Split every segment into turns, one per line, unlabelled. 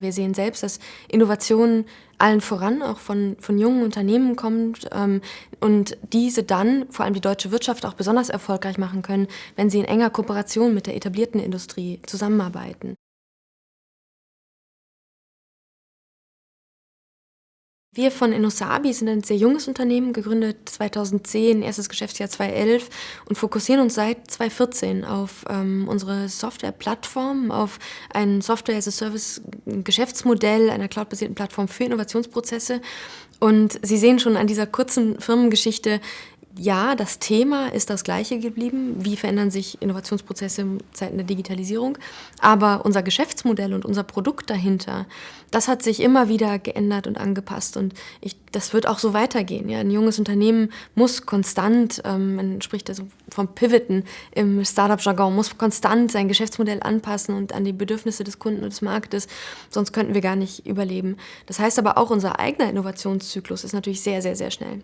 Wir sehen selbst, dass Innovation allen voran auch von, von jungen Unternehmen kommt ähm, und diese dann, vor allem die deutsche Wirtschaft, auch besonders erfolgreich machen können, wenn sie in enger Kooperation mit der etablierten Industrie zusammenarbeiten. Wir von Innosabi sind ein sehr junges Unternehmen, gegründet 2010, erstes Geschäftsjahr 2011 und fokussieren uns seit 2014 auf ähm, unsere Softwareplattform, auf ein Software-as-a-Service-Geschäftsmodell einer cloudbasierten Plattform für Innovationsprozesse. Und Sie sehen schon an dieser kurzen Firmengeschichte, ja, das Thema ist das gleiche geblieben. Wie verändern sich Innovationsprozesse in Zeiten der Digitalisierung? Aber unser Geschäftsmodell und unser Produkt dahinter, das hat sich immer wieder geändert und angepasst. Und ich, das wird auch so weitergehen. Ja? Ein junges Unternehmen muss konstant, ähm, man spricht also vom Pivoten im Startup-Jargon, muss konstant sein Geschäftsmodell anpassen und an die Bedürfnisse des Kunden und des Marktes. Sonst könnten wir gar nicht überleben. Das heißt aber auch, unser eigener Innovationszyklus ist natürlich sehr, sehr, sehr schnell.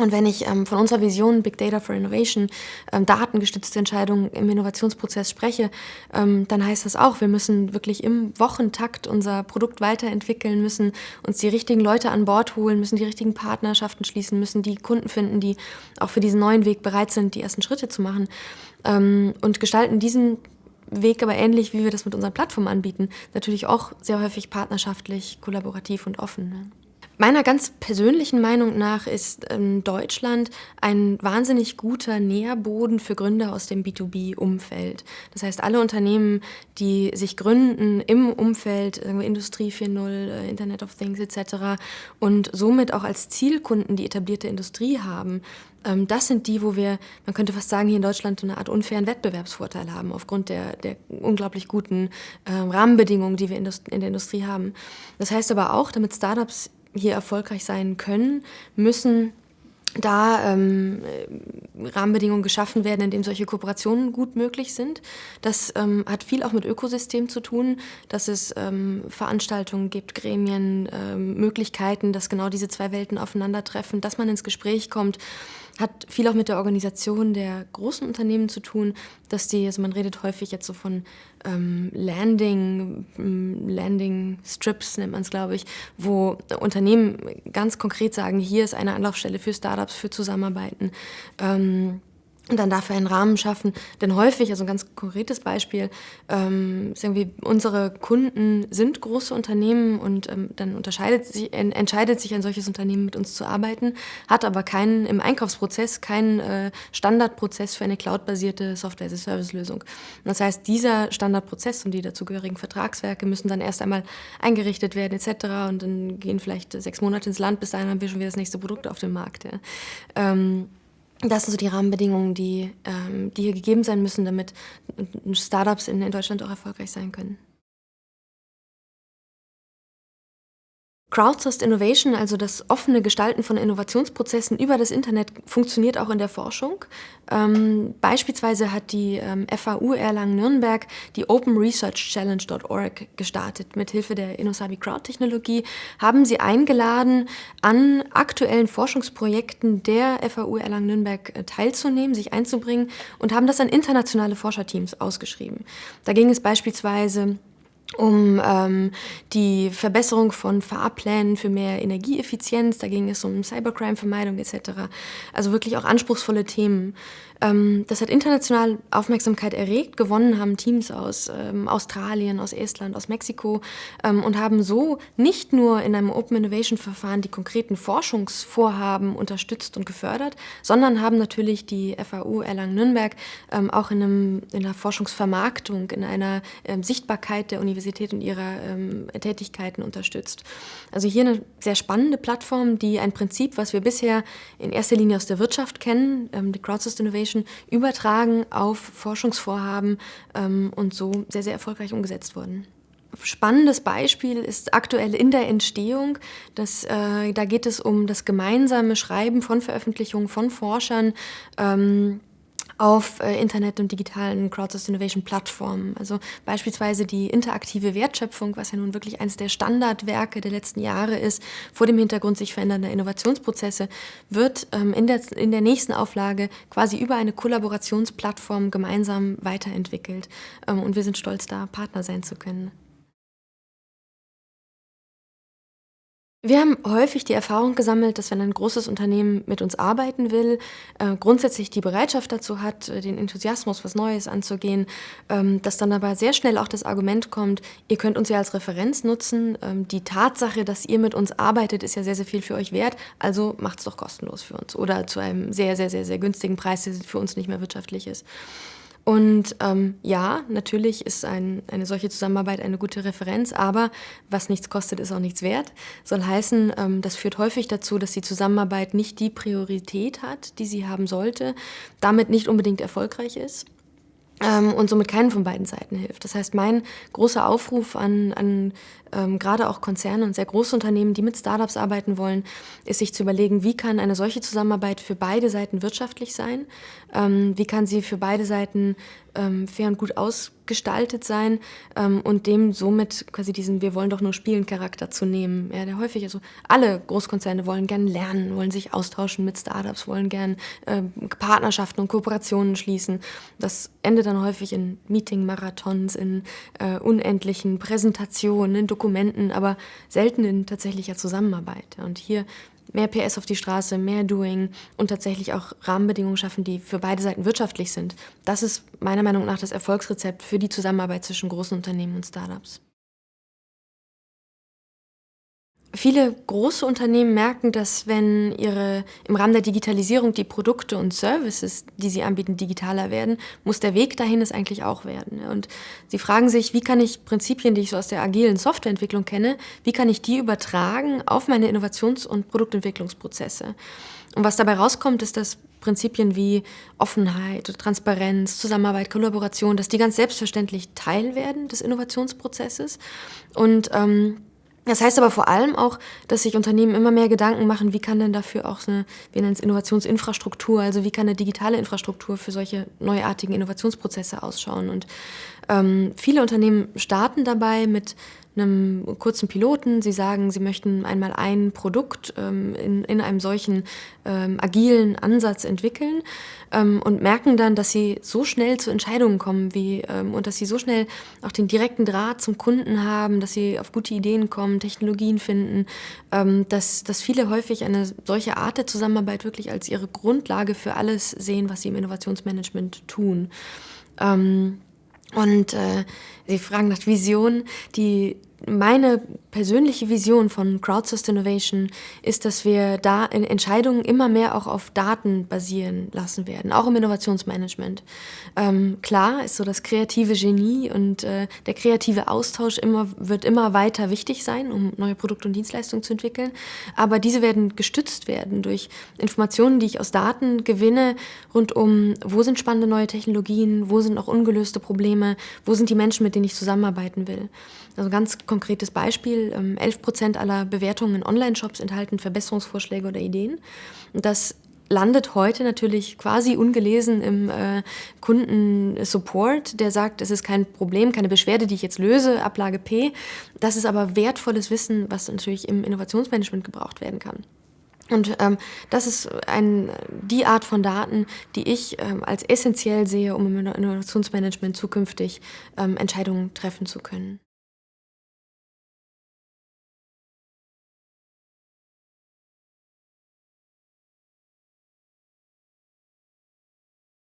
Und wenn ich ähm, von unserer Vision Big Data for Innovation, ähm, datengestützte Entscheidungen im Innovationsprozess spreche, ähm, dann heißt das auch, wir müssen wirklich im Wochentakt unser Produkt weiterentwickeln, müssen uns die richtigen Leute an Bord holen, müssen die richtigen Partnerschaften schließen, müssen die Kunden finden, die auch für diesen neuen Weg bereit sind, die ersten Schritte zu machen ähm, und gestalten diesen Weg aber ähnlich, wie wir das mit unseren Plattformen anbieten, natürlich auch sehr häufig partnerschaftlich, kollaborativ und offen. Ne? Meiner ganz persönlichen Meinung nach ist ähm, Deutschland ein wahnsinnig guter Nährboden für Gründer aus dem B2B-Umfeld. Das heißt, alle Unternehmen, die sich gründen im Umfeld äh, Industrie 4.0, äh, Internet of Things etc. und somit auch als Zielkunden die etablierte Industrie haben, ähm, das sind die, wo wir, man könnte fast sagen, hier in Deutschland eine Art unfairen Wettbewerbsvorteil haben, aufgrund der, der unglaublich guten äh, Rahmenbedingungen, die wir in der Industrie haben. Das heißt aber auch, damit Startups hier erfolgreich sein können, müssen da ähm, Rahmenbedingungen geschaffen werden, in denen solche Kooperationen gut möglich sind. Das ähm, hat viel auch mit Ökosystem zu tun, dass es ähm, Veranstaltungen gibt, Gremien, ähm, Möglichkeiten, dass genau diese zwei Welten aufeinandertreffen, dass man ins Gespräch kommt hat viel auch mit der Organisation der großen Unternehmen zu tun, dass die, also man redet häufig jetzt so von ähm, Landing, ähm, Landing Strips nennt man es, glaube ich, wo Unternehmen ganz konkret sagen, hier ist eine Anlaufstelle für Startups, für Zusammenarbeiten. Ähm, und dann dafür einen Rahmen schaffen. Denn häufig, also ein ganz konkretes Beispiel, ähm, sagen wir, unsere Kunden sind große Unternehmen und ähm, dann unterscheidet sich, en, entscheidet sich ein solches Unternehmen mit uns zu arbeiten, hat aber keinen im Einkaufsprozess keinen äh, Standardprozess für eine cloudbasierte Software-as-a-Service-Lösung. Das heißt, dieser Standardprozess und die dazugehörigen Vertragswerke müssen dann erst einmal eingerichtet werden etc. Und dann gehen vielleicht sechs Monate ins Land, bis dahin haben wir schon wieder das nächste Produkt auf dem Markt. Ja. Ähm, das sind so die Rahmenbedingungen, die, ähm, die hier gegeben sein müssen, damit Startups in, in Deutschland auch erfolgreich sein können. Crowdsourced Innovation, also das offene Gestalten von Innovationsprozessen über das Internet, funktioniert auch in der Forschung. Ähm, beispielsweise hat die ähm, FAU Erlangen-Nürnberg die Open Research Challenge.org gestartet. Mit Hilfe der Innosabi Crowd-Technologie haben sie eingeladen, an aktuellen Forschungsprojekten der FAU Erlangen-Nürnberg äh, teilzunehmen, sich einzubringen und haben das an internationale Forscherteams ausgeschrieben. Da ging es beispielsweise um ähm, die Verbesserung von Fahrplänen für mehr Energieeffizienz, da ging es um Cybercrime-Vermeidung etc. Also wirklich auch anspruchsvolle Themen. Ähm, das hat international Aufmerksamkeit erregt. Gewonnen haben Teams aus ähm, Australien, aus Estland, aus Mexiko ähm, und haben so nicht nur in einem Open Innovation Verfahren die konkreten Forschungsvorhaben unterstützt und gefördert, sondern haben natürlich die FAU Erlangen-Nürnberg ähm, auch in, einem, in einer Forschungsvermarktung, in einer ähm, Sichtbarkeit der Universität und ihrer ähm, Tätigkeiten unterstützt. Also hier eine sehr spannende Plattform, die ein Prinzip, was wir bisher in erster Linie aus der Wirtschaft kennen, die Crowdsourced Innovation, Foundation übertragen auf Forschungsvorhaben ähm, und so sehr, sehr erfolgreich umgesetzt wurden. Spannendes Beispiel ist aktuell in der Entstehung. Das, äh, da geht es um das gemeinsame Schreiben von Veröffentlichungen von Forschern. Ähm, auf äh, Internet- und digitalen Crowdsourced Innovation Plattformen. Also beispielsweise die interaktive Wertschöpfung, was ja nun wirklich eines der Standardwerke der letzten Jahre ist, vor dem Hintergrund sich verändernder Innovationsprozesse, wird ähm, in, der, in der nächsten Auflage quasi über eine Kollaborationsplattform gemeinsam weiterentwickelt. Ähm, und wir sind stolz, da Partner sein zu können. Wir haben häufig die Erfahrung gesammelt, dass wenn ein großes Unternehmen mit uns arbeiten will, äh, grundsätzlich die Bereitschaft dazu hat, äh, den Enthusiasmus, was Neues anzugehen, ähm, dass dann aber sehr schnell auch das Argument kommt, ihr könnt uns ja als Referenz nutzen. Ähm, die Tatsache, dass ihr mit uns arbeitet, ist ja sehr, sehr viel für euch wert, also macht es doch kostenlos für uns oder zu einem sehr, sehr, sehr, sehr günstigen Preis, der für uns nicht mehr wirtschaftlich ist. Und ähm, ja, natürlich ist ein, eine solche Zusammenarbeit eine gute Referenz, aber was nichts kostet, ist auch nichts wert. Soll heißen, ähm, das führt häufig dazu, dass die Zusammenarbeit nicht die Priorität hat, die sie haben sollte, damit nicht unbedingt erfolgreich ist ähm, und somit keinen von beiden Seiten hilft. Das heißt, mein großer Aufruf an, an ähm, gerade auch Konzerne und sehr große Unternehmen, die mit Startups arbeiten wollen, ist sich zu überlegen, wie kann eine solche Zusammenarbeit für beide Seiten wirtschaftlich sein, ähm, wie kann sie für beide Seiten ähm, fair und gut ausgestaltet sein ähm, und dem somit quasi diesen Wir wollen doch nur spielen Charakter zu nehmen. Ja, der häufig, also alle Großkonzerne wollen gern lernen, wollen sich austauschen mit Startups, wollen gern äh, Partnerschaften und Kooperationen schließen. Das endet dann häufig in Meeting-Marathons, in äh, unendlichen Präsentationen, in Dokumentationen Dokumenten, aber selten in tatsächlicher Zusammenarbeit. Und hier mehr PS auf die Straße, mehr Doing und tatsächlich auch Rahmenbedingungen schaffen, die für beide Seiten wirtschaftlich sind. Das ist meiner Meinung nach das Erfolgsrezept für die Zusammenarbeit zwischen großen Unternehmen und Startups. Viele große Unternehmen merken, dass wenn ihre im Rahmen der Digitalisierung die Produkte und Services, die sie anbieten, digitaler werden, muss der Weg dahin es eigentlich auch werden. Und sie fragen sich, wie kann ich Prinzipien, die ich so aus der agilen Softwareentwicklung kenne, wie kann ich die übertragen auf meine Innovations- und Produktentwicklungsprozesse? Und was dabei rauskommt, ist, dass Prinzipien wie Offenheit, Transparenz, Zusammenarbeit, Kollaboration, dass die ganz selbstverständlich Teil werden des Innovationsprozesses und ähm, das heißt aber vor allem auch, dass sich Unternehmen immer mehr Gedanken machen, wie kann denn dafür auch eine, wir nennen es Innovationsinfrastruktur, also wie kann eine digitale Infrastruktur für solche neuartigen Innovationsprozesse ausschauen. Und ähm, viele Unternehmen starten dabei mit einem kurzen Piloten. Sie sagen, sie möchten einmal ein Produkt ähm, in, in einem solchen ähm, agilen Ansatz entwickeln ähm, und merken dann, dass sie so schnell zu Entscheidungen kommen wie, ähm, und dass sie so schnell auch den direkten Draht zum Kunden haben, dass sie auf gute Ideen kommen, Technologien finden, ähm, dass, dass viele häufig eine solche Art der Zusammenarbeit wirklich als ihre Grundlage für alles sehen, was sie im Innovationsmanagement tun. Ähm, und äh, Sie fragen nach Vision. Die meine persönliche Vision von Crowdsourced Innovation ist, dass wir da in Entscheidungen immer mehr auch auf Daten basieren lassen werden, auch im Innovationsmanagement. Ähm, klar ist so das kreative Genie und äh, der kreative Austausch immer, wird immer weiter wichtig sein, um neue Produkte und Dienstleistungen zu entwickeln. Aber diese werden gestützt werden durch Informationen, die ich aus Daten gewinne, rund um, wo sind spannende neue Technologien, wo sind auch ungelöste Probleme, wo sind die Menschen, mit denen ich zusammenarbeiten will. Also ganz konkretes Beispiel, 11 ähm, Prozent aller Bewertungen in Online-Shops enthalten Verbesserungsvorschläge oder Ideen. Und das landet heute natürlich quasi ungelesen im äh, Kundensupport, der sagt, es ist kein Problem, keine Beschwerde, die ich jetzt löse, Ablage P. Das ist aber wertvolles Wissen, was natürlich im Innovationsmanagement gebraucht werden kann. Und ähm, das ist ein, die Art von Daten, die ich ähm, als essentiell sehe, um im Innovationsmanagement zukünftig ähm, Entscheidungen treffen zu können.